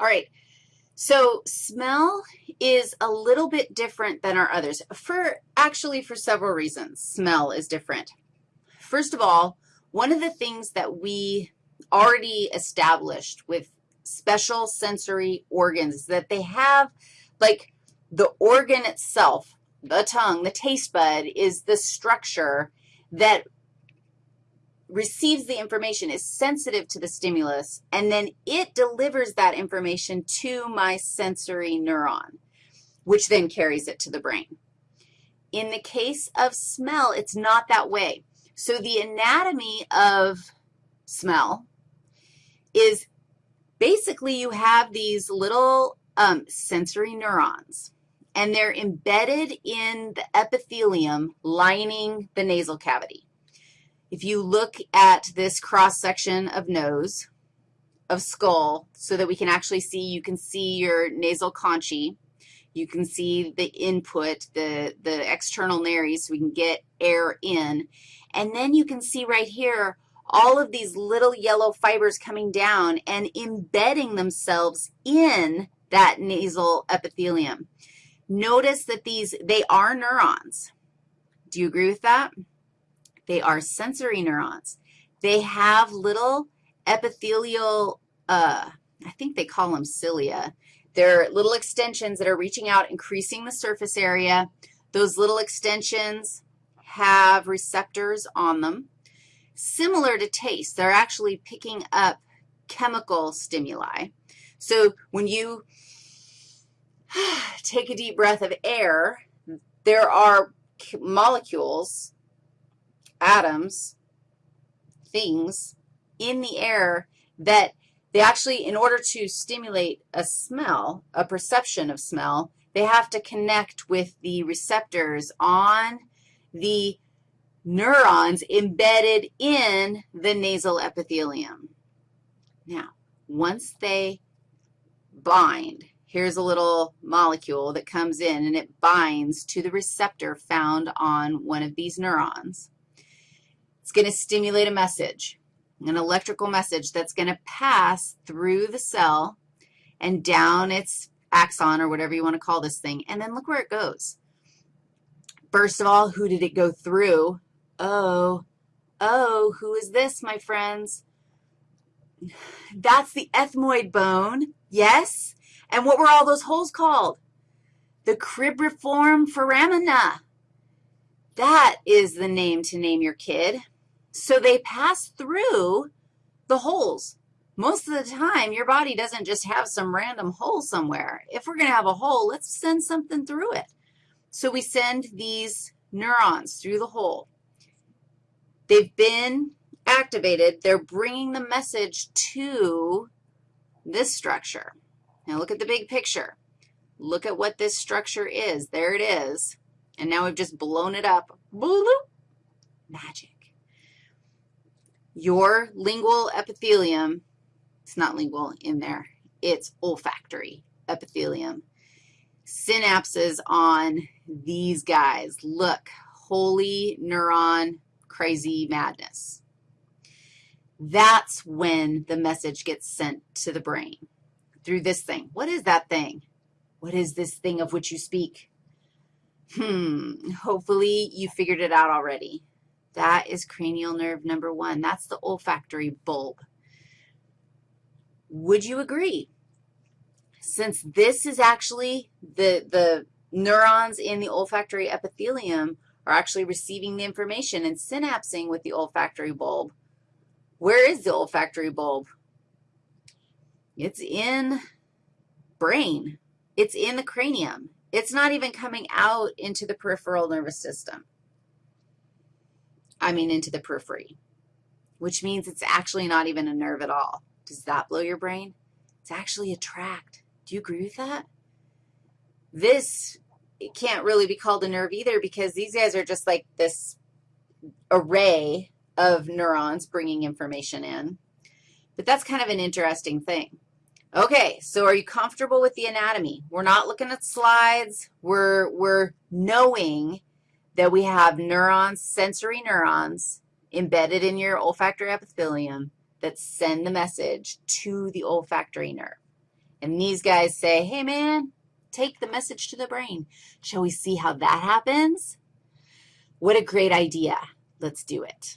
All right, so smell is a little bit different than our others for actually for several reasons. Smell is different. First of all, one of the things that we already established with special sensory organs is that they have, like, the organ itself, the tongue, the taste bud, is the structure that receives the information, is sensitive to the stimulus, and then it delivers that information to my sensory neuron, which then carries it to the brain. In the case of smell, it's not that way. So the anatomy of smell is basically you have these little um, sensory neurons, and they're embedded in the epithelium lining the nasal cavity. If you look at this cross-section of nose, of skull, so that we can actually see, you can see your nasal conchae. You can see the input, the, the external nares, so we can get air in. And then you can see right here all of these little yellow fibers coming down and embedding themselves in that nasal epithelium. Notice that these, they are neurons. Do you agree with that? They are sensory neurons. They have little epithelial, uh, I think they call them cilia. They're little extensions that are reaching out, increasing the surface area. Those little extensions have receptors on them. Similar to taste, they're actually picking up chemical stimuli. So when you take a deep breath of air, there are molecules atoms, things in the air that they actually, in order to stimulate a smell, a perception of smell, they have to connect with the receptors on the neurons embedded in the nasal epithelium. Now, once they bind, here's a little molecule that comes in, and it binds to the receptor found on one of these neurons. It's going to stimulate a message, an electrical message that's going to pass through the cell and down its axon or whatever you want to call this thing, and then look where it goes. First of all, who did it go through? Oh, oh, who is this, my friends? That's the ethmoid bone, yes? And what were all those holes called? The cribriform foramina. That is the name to name your kid. So they pass through the holes. Most of the time, your body doesn't just have some random hole somewhere. If we're going to have a hole, let's send something through it. So we send these neurons through the hole. They've been activated. They're bringing the message to this structure. Now look at the big picture. Look at what this structure is. There it is. And now we've just blown it up. Magic. Your lingual epithelium, it's not lingual in there, it's olfactory epithelium. Synapses on these guys. Look, holy neuron, crazy madness. That's when the message gets sent to the brain through this thing. What is that thing? What is this thing of which you speak? Hmm, hopefully you figured it out already. That is cranial nerve number one. That's the olfactory bulb. Would you agree? Since this is actually the, the neurons in the olfactory epithelium are actually receiving the information and synapsing with the olfactory bulb, where is the olfactory bulb? It's in brain. It's in the cranium. It's not even coming out into the peripheral nervous system. I mean into the periphery, which means it's actually not even a nerve at all. Does that blow your brain? It's actually a tract. Do you agree with that? This it can't really be called a nerve either because these guys are just like this array of neurons bringing information in. But that's kind of an interesting thing. Okay, so are you comfortable with the anatomy? We're not looking at slides. We're, we're knowing that we have neurons, sensory neurons, embedded in your olfactory epithelium that send the message to the olfactory nerve. And these guys say, hey, man, take the message to the brain. Shall we see how that happens? What a great idea. Let's do it.